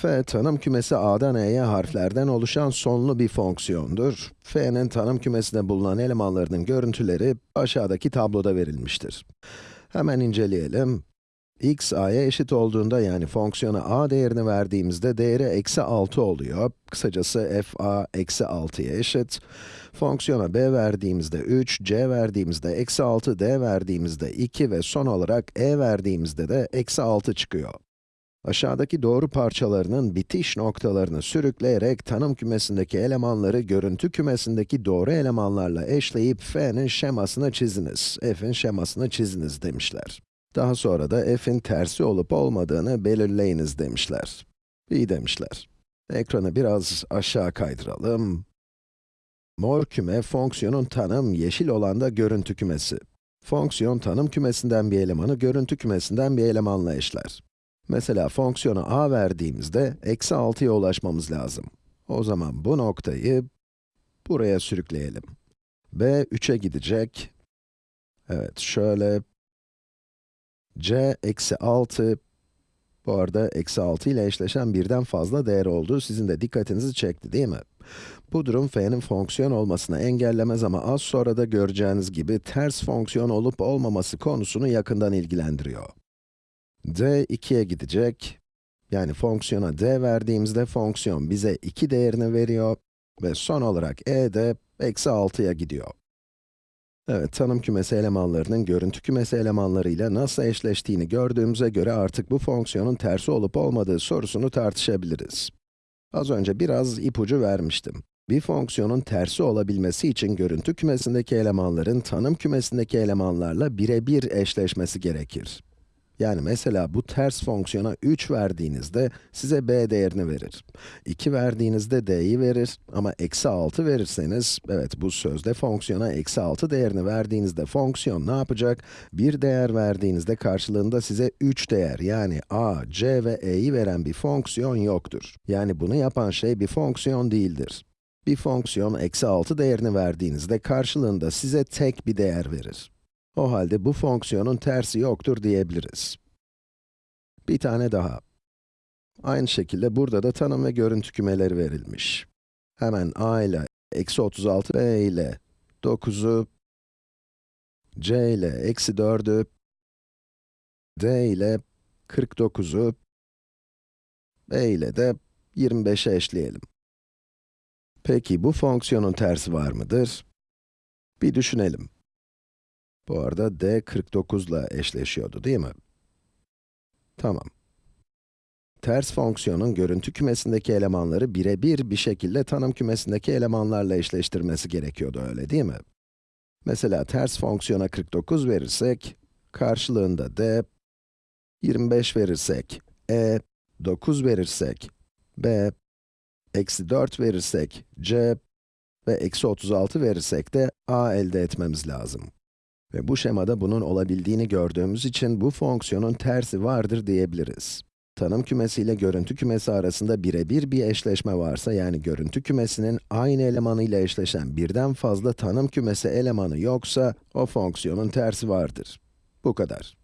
f tanım kümesi a'dan e'ye harflerden oluşan sonlu bir fonksiyondur. f'nin tanım kümesinde bulunan elemanlarının görüntüleri aşağıdaki tabloda verilmiştir. Hemen inceleyelim. x a'ya eşit olduğunda yani fonksiyona a değerini verdiğimizde değeri eksi 6 oluyor. Kısacası f a eksi 6'ya eşit. Fonksiyona b verdiğimizde 3, c verdiğimizde eksi 6, d verdiğimizde 2 ve son olarak e verdiğimizde de eksi 6 çıkıyor. Aşağıdaki doğru parçalarının bitiş noktalarını sürükleyerek tanım kümesindeki elemanları görüntü kümesindeki doğru elemanlarla eşleyip f'nin şemasını çiziniz, f'in şemasını çiziniz demişler. Daha sonra da f'in tersi olup olmadığını belirleyiniz demişler. İyi demişler. Ekranı biraz aşağı kaydıralım. Mor küme, fonksiyonun tanım, yeşil olan da görüntü kümesi. Fonksiyon, tanım kümesinden bir elemanı görüntü kümesinden bir elemanla eşler. Mesela fonksiyona a verdiğimizde, eksi 6'ya ulaşmamız lazım. O zaman bu noktayı buraya sürükleyelim. b 3'e gidecek. Evet, şöyle. c eksi 6, bu arada eksi 6 ile eşleşen birden fazla değer olduğu sizin de dikkatinizi çekti değil mi? Bu durum f'nin fonksiyon olmasını engellemez ama az sonra da göreceğiniz gibi ters fonksiyon olup olmaması konusunu yakından ilgilendiriyor. D 2'ye gidecek. Yani fonksiyona d verdiğimizde fonksiyon bize 2 değerini veriyor ve son olarak e de eksi 6'ya gidiyor. Evet, tanım kümesi elemanlarının görüntü kümesi elemanlarıyla nasıl eşleştiğini gördüğümüze göre artık bu fonksiyonun tersi olup olmadığı sorusunu tartışabiliriz. Az önce biraz ipucu vermiştim. Bir fonksiyonun tersi olabilmesi için görüntü kümesindeki elemanların tanım kümesindeki elemanlarla birebir eşleşmesi gerekir. Yani mesela bu ters fonksiyona 3 verdiğinizde size b değerini verir. 2 verdiğinizde d'yi verir ama eksi 6 verirseniz, evet bu sözde fonksiyona eksi 6 değerini verdiğinizde fonksiyon ne yapacak? Bir değer verdiğinizde karşılığında size 3 değer yani a, c ve e'yi veren bir fonksiyon yoktur. Yani bunu yapan şey bir fonksiyon değildir. Bir fonksiyon eksi 6 değerini verdiğinizde karşılığında size tek bir değer verir. O halde bu fonksiyonun tersi yoktur diyebiliriz. Bir tane daha. Aynı şekilde burada da tanım ve görüntü kümeleri verilmiş. Hemen a ile eksi 36, b ile 9'u, c ile eksi 4'ü, d ile 49'u, b ile de 25'e eşleyelim. Peki bu fonksiyonun tersi var mıdır? Bir düşünelim. Bu arada d 49 ile eşleşiyordu değil mi? Tamam. Ters fonksiyonun görüntü kümesindeki elemanları birebir bir şekilde tanım kümesindeki elemanlarla eşleştirmesi gerekiyordu öyle değil mi? Mesela ters fonksiyona 49 verirsek, karşılığında d, 25 verirsek, e, 9 verirsek, b, eksi 4 verirsek, c ve eksi 36 verirsek de a elde etmemiz lazım. Ve bu şemada bunun olabildiğini gördüğümüz için bu fonksiyonun tersi vardır diyebiliriz. Tanım kümesi ile görüntü kümesi arasında birebir bir eşleşme varsa, yani görüntü kümesinin aynı elemanı ile eşleşen birden fazla tanım kümesi elemanı yoksa, o fonksiyonun tersi vardır. Bu kadar.